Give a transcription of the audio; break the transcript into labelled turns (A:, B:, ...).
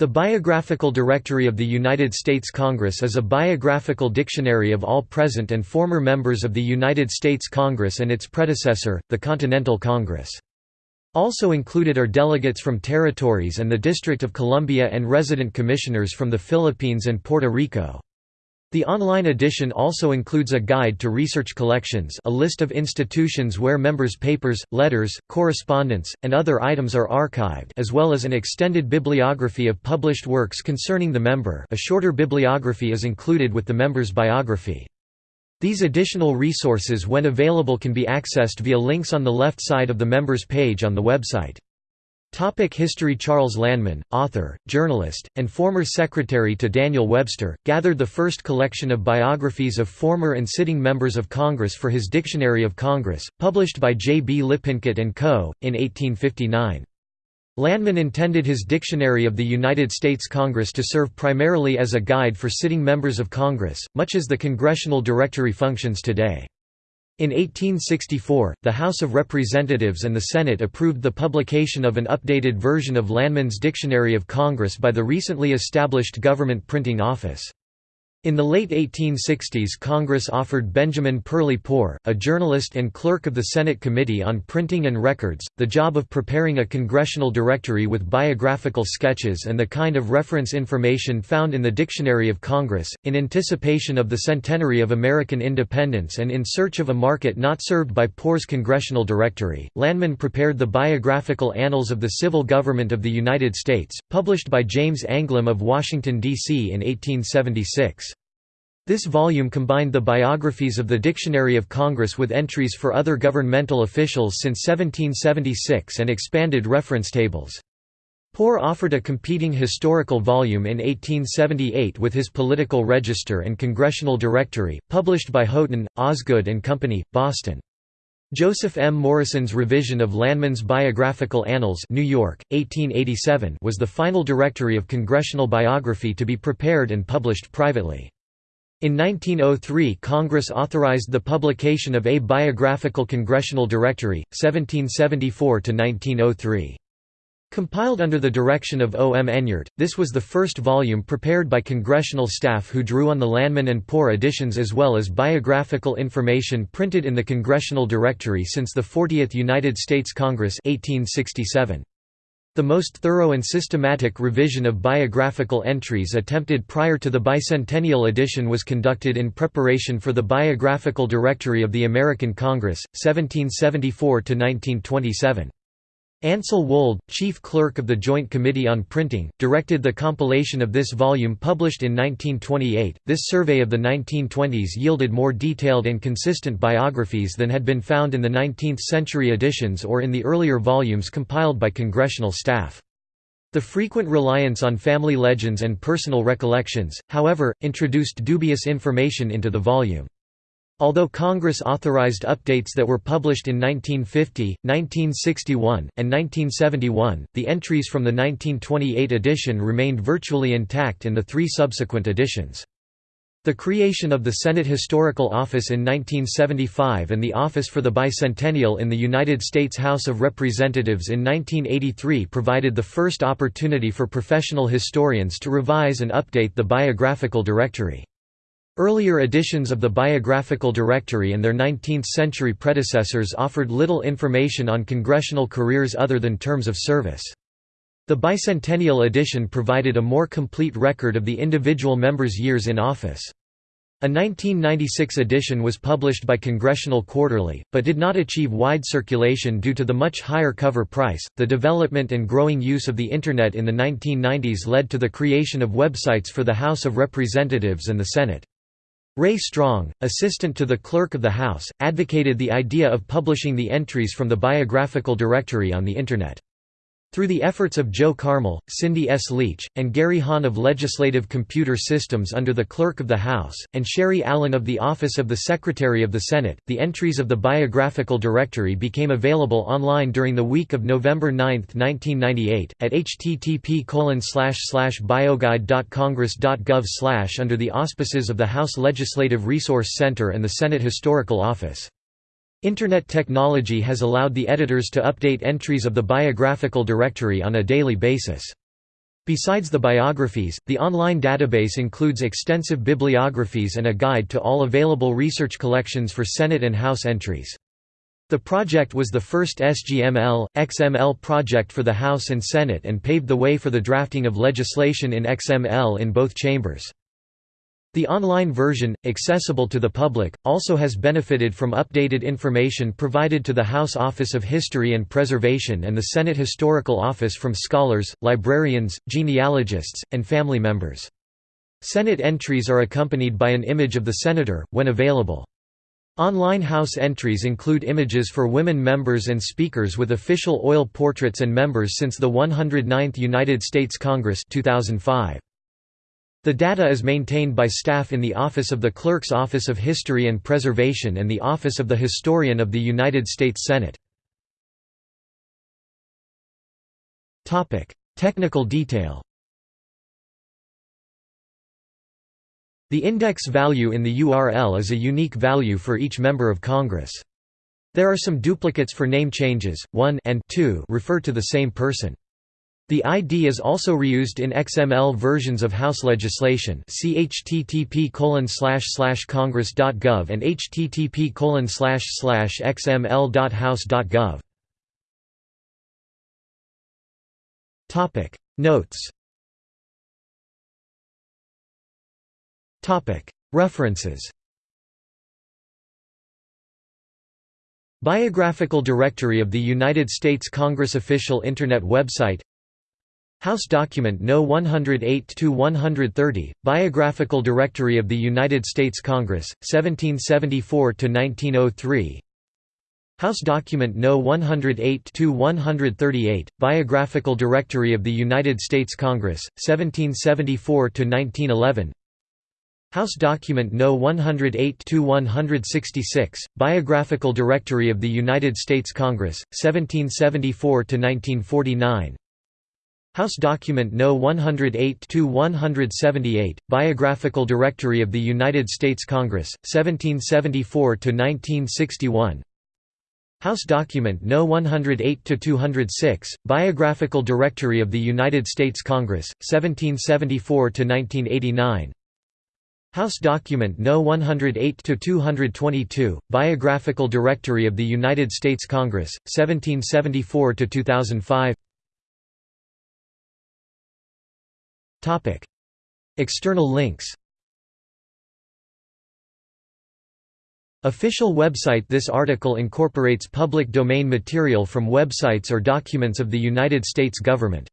A: The Biographical Directory of the United States Congress is a biographical dictionary of all present and former members of the United States Congress and its predecessor, the Continental Congress. Also included are delegates from territories and the District of Columbia and resident commissioners from the Philippines and Puerto Rico. The online edition also includes a guide to research collections a list of institutions where members' papers, letters, correspondence, and other items are archived as well as an extended bibliography of published works concerning the member a shorter bibliography is included with the member's biography. These additional resources when available can be accessed via links on the left side of the member's page on the website. Topic History Charles Lanman, author, journalist, and former secretary to Daniel Webster, gathered the first collection of biographies of former and sitting members of Congress for his Dictionary of Congress, published by J. B. Lippincott & Co., in 1859. Lanman intended his Dictionary of the United States Congress to serve primarily as a guide for sitting members of Congress, much as the Congressional Directory functions today. In 1864, the House of Representatives and the Senate approved the publication of an updated version of Lanman's Dictionary of Congress by the recently established Government Printing Office. In the late 1860s Congress offered Benjamin Perley Poor, a journalist and clerk of the Senate Committee on Printing and Records, the job of preparing a congressional directory with biographical sketches and the kind of reference information found in the Dictionary of Congress. In anticipation of the centenary of American independence and in search of a market not served by Poor's congressional directory, Lanman prepared the Biographical Annals of the Civil Government of the United States, published by James Anglim of Washington, D.C. in 1876. This volume combined the biographies of the Dictionary of Congress with entries for other governmental officials since 1776 and expanded reference tables. Poor offered a competing historical volume in 1878 with his Political Register and Congressional Directory, published by Houghton, Osgood and Company, Boston. Joseph M. Morrison's revision of Lanman's Biographical Annals New York, 1887 was the final directory of congressional biography to be prepared and published privately. In 1903 Congress authorized the publication of a biographical congressional directory, 1774–1903. Compiled under the direction of O. M. Enyart, this was the first volume prepared by congressional staff who drew on the Lanman and Poor editions as well as biographical information printed in the Congressional Directory since the 40th United States Congress 1867. The most thorough and systematic revision of biographical entries attempted prior to the bicentennial edition was conducted in preparation for the Biographical Directory of the American Congress, 1774–1927. Ansel Wold, chief clerk of the Joint Committee on Printing, directed the compilation of this volume published in 1928. This survey of the 1920s yielded more detailed and consistent biographies than had been found in the 19th century editions or in the earlier volumes compiled by congressional staff. The frequent reliance on family legends and personal recollections, however, introduced dubious information into the volume. Although Congress authorized updates that were published in 1950, 1961, and 1971, the entries from the 1928 edition remained virtually intact in the three subsequent editions. The creation of the Senate Historical Office in 1975 and the Office for the Bicentennial in the United States House of Representatives in 1983 provided the first opportunity for professional historians to revise and update the biographical directory. Earlier editions of the Biographical Directory and their 19th-century predecessors offered little information on congressional careers other than terms of service. The bicentennial edition provided a more complete record of the individual members' years in office. A 1996 edition was published by Congressional Quarterly, but did not achieve wide circulation due to the much higher cover price. The development and growing use of the Internet in the 1990s led to the creation of websites for the House of Representatives and the Senate. Ray Strong, assistant to the Clerk of the House, advocated the idea of publishing the entries from the biographical directory on the Internet. Through the efforts of Joe Carmel, Cindy S. Leach, and Gary Hahn of Legislative Computer Systems under the Clerk of the House, and Sherry Allen of the Office of the Secretary of the Senate, the entries of the Biographical Directory became available online during the week of November 9, 1998, at http bioguide.congress.gov under the auspices of the House Legislative Resource Center and the Senate Historical Office. Internet technology has allowed the editors to update entries of the biographical directory on a daily basis. Besides the biographies, the online database includes extensive bibliographies and a guide to all available research collections for Senate and House entries. The project was the first SGML, XML project for the House and Senate and paved the way for the drafting of legislation in XML in both chambers. The online version, accessible to the public, also has benefited from updated information provided to the House Office of History and Preservation and the Senate Historical Office from scholars, librarians, genealogists, and family members. Senate entries are accompanied by an image of the senator, when available. Online House entries include images for women members and speakers with official oil portraits and members since the 109th United States Congress 2005. The data is maintained by staff in the Office of the Clerk's Office of History and Preservation and the Office of the Historian of the United States Senate. Technical detail The index value in the URL is a unique value for each member of Congress. There are some duplicates for name changes, 1 and 2 refer to the same person. The ID is also reused in XML versions of House legislation see http congress.gov and http xml.house.gov. Notes. References. Biographical Directory of the United States Congress Official Internet website House Document No. 108-130, Biographical Directory of the United States Congress, 1774–1903 House Document No. 108-138, Biographical Directory of the United States Congress, 1774–1911 House Document No. 108-166, Biographical Directory of the United States Congress, 1774–1949 House Document No. 108-178, Biographical Directory of the United States Congress, 1774–1961 House Document No. 108-206, Biographical Directory of the United States Congress, 1774–1989 House Document No. 108-222, Biographical Directory of the United States Congress, 1774–2005 External links. Official website. This article incorporates public domain material from websites or documents of the United States government